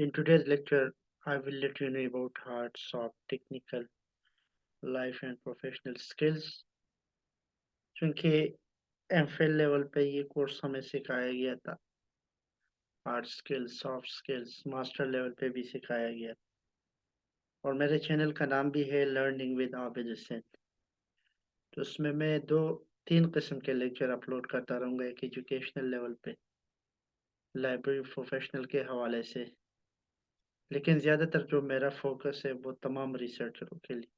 In today's lecture, I will let you know about hard, soft, technical, life and professional skills. क्योंकि M level पे ये course हमें सिखाया गया था। Hard skills soft skills master level पे भी सिखाया गया और मेरे चैनल का नाम भी है लर्निंग विद आबिद हुसैन तो उसमें मैं दो तीन किस्म के लेक्चर अपलोड करता रहूँगा एक एजुकेशनल लेवल पे। लाइब्रेरी प्रोफेशनल के हवाले से। लेकिन ज़्यादातर जो मेरा फोकस है वो तमाम रिसर्चरों के लिए।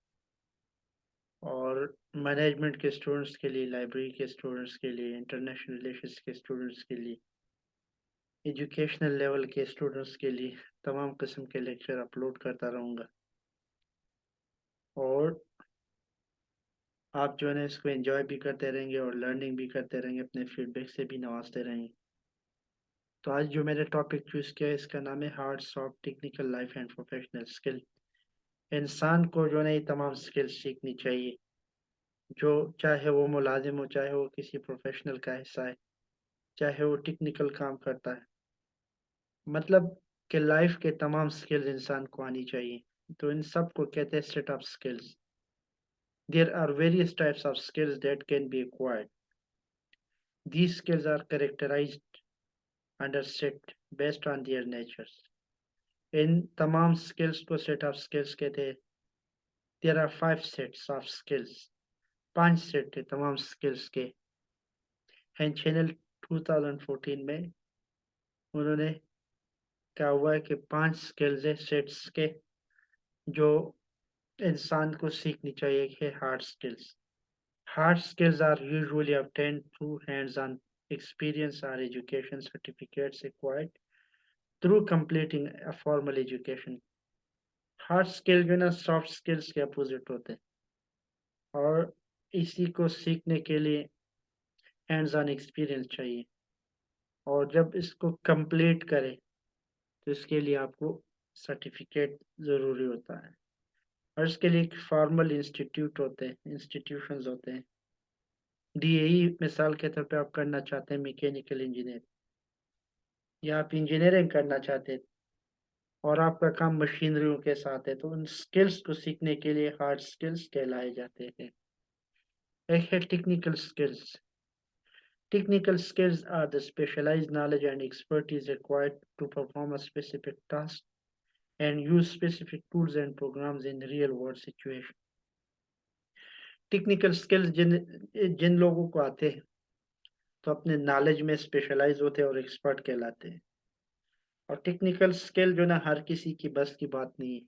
और मैनेजमेंट के स्टूडेंट्स के लिए लाइब्रेरी के स्टूडेंट्स के लिए इंटरनेशनल रिलेशंस के स्टूडेंट्स के लिए एजुकेशनल लेवल के स्टूडेंट्स के लिए तमाम किस्म के लेक्चर अपलोड करता रहूँगा। और आप जो है ना इसको एंजॉय भी करते रहेंगे और लर्निंग भी करते रहेंगे, अपने फीडबैक से भी नवाजते रहेंगे। तो आज जो मैंने टॉपिक चूज़ किया है, इसका नाम है hard soft technical life and professional skill इंसान को जो है ये तमाम स्किल्स सीखनी चाहिए। जो चाहे वो मुलाजिम हो, चाहे वो किसी प्रोफेशनल का हिस्सा है, चाहे वो टेक्निकल काम करता है। मतलब कि लाइफ के तमाम स्किल्स इंसान को आनी चाहिए। तो इन सबको कहते हैं set of skills there are various types of skills that can be acquired These skills are characterized under set based on their natures. इन तमाम स्किल्स को सेट ऑफ़ स्किल्स कहते हैं there are five sets of skills पाँच set थे तमाम skills के and channel 2014 में उन्होंने क्या हुआ है कि पाँच स्किल्स है सेट्स के, जो इंसान को सीखनी चाहिए, कि hard skills hard skills are usually obtained through hands-on experience or education certificates acquired through completing a formal education. Hard skill जो है ना सॉफ्ट स्किल्स के अपोजिट होते हैं। और इसी को सीखने के लिए हैंड्स ऑन एक्सपीरियंस चाहिए। और जब इसको कंप्लीट करें तो इसके लिए आपको सर्टिफिकेट ज़रूरी होता है। और इसके लिए एक फॉर्मल इंस्टीट्यूट होते हैं इंस्टीट्यूशंस होते हैं। डीएई मिसाल के तौर पे आप करना चाहते हैं मैकेनिकल इंजीनियर, या आप इंजीनियरिंग करना चाहते हैं और आपका काम मशीनरियों के साथ है तो उन स्किल्स को सीखने के लिए हार्ड स्किल्स कहलाए जाते हैं। एक है technical skills technical skills are the specialised knowledge and expertise required to perform a specific task and use specific tools and programs in real world situation technical skills जिन जिन लोगों को आते हैं तो अपने नॉलेज में स्पेशलाइज होते हैं और एक्सपर्ट कहलाते हैं। और टेक्निकल स्किल जो ना, हर किसी की बस की बात नहीं है।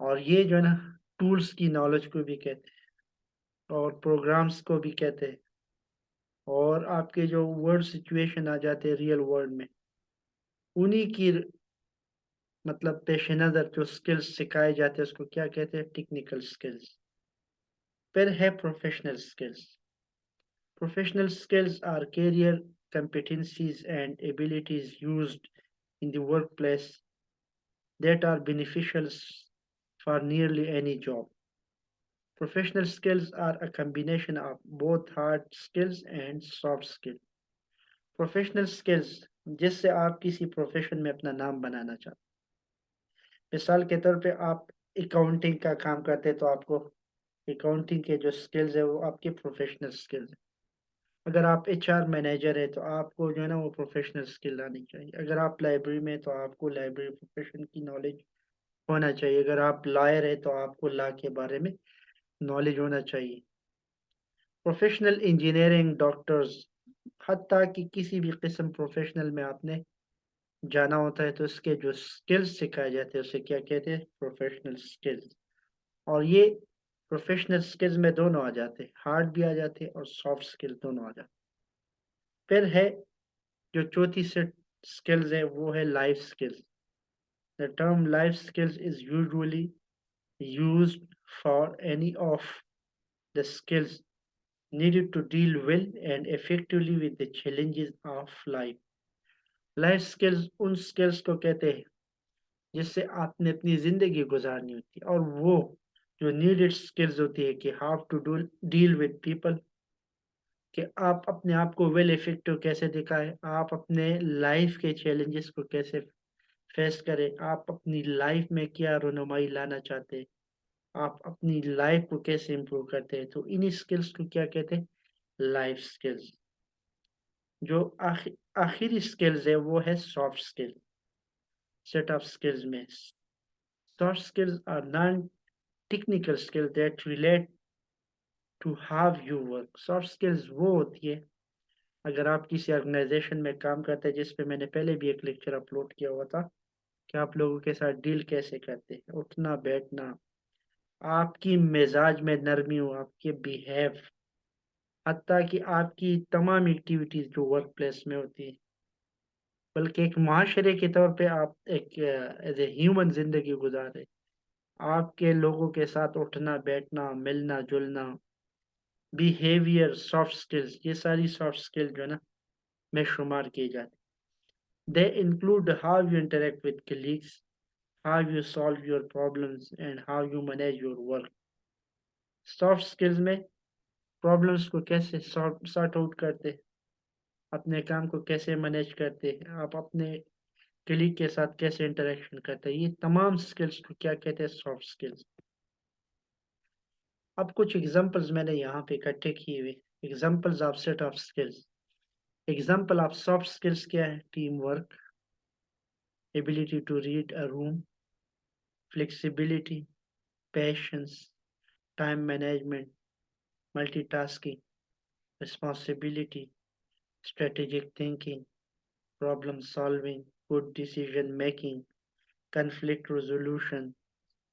और ये जो ना टूल्स की नॉलेज को भी कहते हैं और प्रोग्राम्स को भी कहते हैं। और आपके जो वर्ड सिचुएशन आ जाते हैं रियल वर्ल्ड में, उन्हीं की मतलब पेश नज़र जो स्किल्स सिखाए जाते हैं, उसको क्या कहते हैं? टेक्निकल स्किल्स फिर है professional skills professional skills are career competencies and abilities used in the workplace that are beneficial for nearly any job. Professional skills are a combination of both hard skills and soft skills. Professional skills जिससे आप किसी profession में अपना नाम बनाना चाहते मिसाल के तौर पे आप अकाउंटिंग का काम करते हैं तो आपको अकाउंटिंग के जो स्किल्स है, वो आपके प्रोफेशनल स्किल्स है। अगर आप एच आर मैनेजर है तो आपको जो है ना, वो प्रोफेशनल स्किल आनी चाहिए। अगर आप लाइब्रेरी में तो आपको लाइब्रेरी प्रोफेशन की नॉलेज होना चाहिए। अगर आप लॉयर है तो आपको लॉ के बारे में नॉलेज होना चाहिए। प्रोफेशनल इंजीनियरिंग डॉक्टर्स हती कि किसी भी किस्म प्रोफेशनल में आपने जाना होता है तो इसके जो स्किल्स सिखाए जाते हैं, उसे क्या कहते हैं? प्रोफेशनल स्किल्स और ये प्रोफेशनल स्किल्स में दोनों आ जाते हार्ड भी आ जाते और सॉफ्ट स्किल दोनों आ जाते फिर है, जो चौथी सेट स्किल्स है, वो है life skills the term life skills is usually used for any of the skills needed to deal well and effectively with the challenges of life life skills उन स्किल्स को कहते हैं, जिससे आपने अपनी ज़िंदगी गुजारनी होती है और वो जो नीडेड स्किल्स होती है कि how to do deal with people कि आप अपने आप को वेल इफ़ेक्टिव कैसे दिखाए, आप अपने लाइफ के चैलेंजेस को कैसे फेस करें, आप अपनी लाइफ में क्या रोनुमाई लाना चाहते हैं, आप अपनी लाइफ को कैसे इम्प्रूव करते हैं तो इन्हीं स्किल्स को क्या कहते हैं? लाइफ स्किल्स जो आखिर स्किल्स है, वो है soft skill set of skills में soft skills are non-technical skills that relate to how you work. Soft skills वो होती है। अगर आप किसी ऑर्गेनाइजेशन में काम करते हैं जिस पे मैंने पहले भी एक लेक्चर अपलोड किया हुआ था, कि आप लोगों के साथ डील कैसे करते हैं? उठना, बैठना, आपकी मिजाज में नरमी हो, आपके बिहेव हती कि आपकी तमाम एक्टिविटीज़ जो वर्क प्लेस में होती है। बल्कि एक माशरे के तौर पे आप एक एज ए ह्यूमन ज़िंदगी गुजार गुजारे। आपके लोगों के साथ उठना, बैठना, मिलना, जुलना बिहेवियर सॉफ्ट स्किल्स ये सारी सॉफ्ट स्किल जो है ना, में शुमार की जाती they include how you interact with colleagues how you solve your problems and how you manage your work soft skills में प्रॉब्लम्स को कैसे सॉर्ट आउट करते अपने काम को कैसे मैनेज करते आप अपने कलीग के साथ कैसे इंटरेक्शन करते हैं? ये तमाम स्किल्स को क्या कहते हैं? सॉफ्ट स्किल्स अब कुछ एग्जांपल्स मैंने यहाँ पे इकट्ठे किए हुए। Examples of set of skills example of soft skills क्या है? Team work ability to read a room flexibility patience time management multitasking responsibility strategic thinking, problem solving, good decision making, conflict resolution,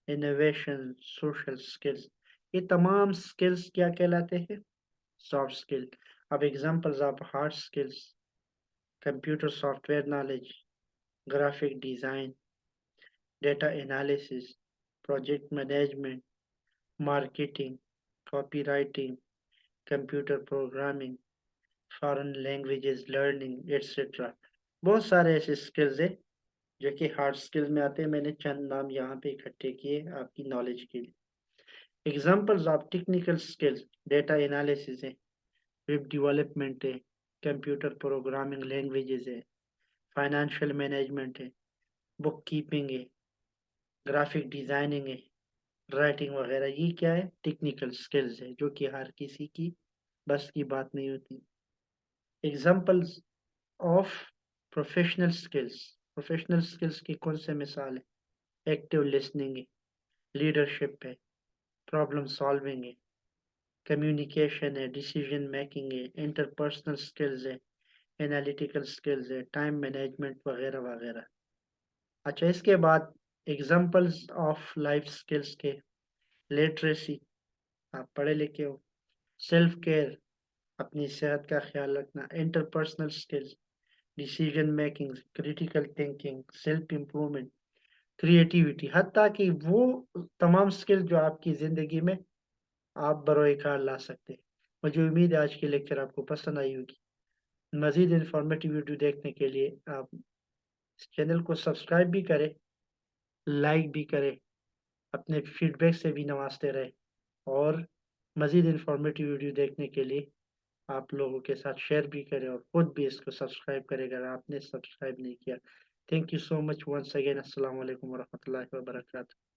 innovation, social skills. ये तमाम skills क्या कहलाते हैं soft skill. अब examples of hard skills, computer software knowledge, graphic design, data analysis, project management, marketing, copywriting, computer programming, foreign languages learning etcetera बहुत सारे ऐसे skills है, जो कि हार्ड स्किल्स में आते हैं। मैंने चंद नाम यहाँ पे इकट्ठे किए आपकी नॉलेज के लिए। Examples of technical skills data analysis है वेब डेवलपमेंट है कंप्यूटर प्रोग्रामिंग लैंग्वेजेस है फाइनेंशियल मैनेजमेंट है बुक कीपिंग है ग्राफिक डिज़ाइनिंग है राइटिंग वगैरह। ये क्या है? टेक्निकल स्किल्स है, जो कि हर किसी की बस की बात नहीं होती। Examples of professional skills professional skills की कौन से मिसाल है? एक्टिव लिसनिंग है लीडरशिप है प्रॉब्लम सॉल्विंग है कम्युनिकेशन है डिसीज़न मेकिंग है इंटरपर्सनल स्किल्स है एनालिटिकल स्किल्स है टाइम मैनेजमेंट वगैरह वगैरह। अच्छा इसके बाद एग्जाम्पल्स ऑफ़ लाइफ स्किल्स के लिटरेसी आप पढ़े लिखे हो सेल्फ केयर अपनी सेहत का ख्याल रखना interpersonal skills decision making critical thinking self improvement creativity हती कि वो तमाम स्किल जो आपकी ज़िंदगी में आप बरोकार ला सकते हैं। मुझे उम्मीद है आज की लेक्चर आपको पसंद आई होगी। मज़ीद इंफॉर्मेटिव वीडियो देखने के लिए आप इस चैनल को सब्सक्राइब भी करें लाइक भी करें, अपने फीडबैक से भी नवाजते रहे और मज़ीद इंफॉर्मेटिव वीडियो देखने के लिए आप लोगों के साथ शेयर भी करें और खुद भी इसको सब्सक्राइब करें, अगर आपने सब्सक्राइब नहीं किया। Thank you so much once again अस्सलाम वालेकुम वरहमतुल्लाहि वबरकातुहू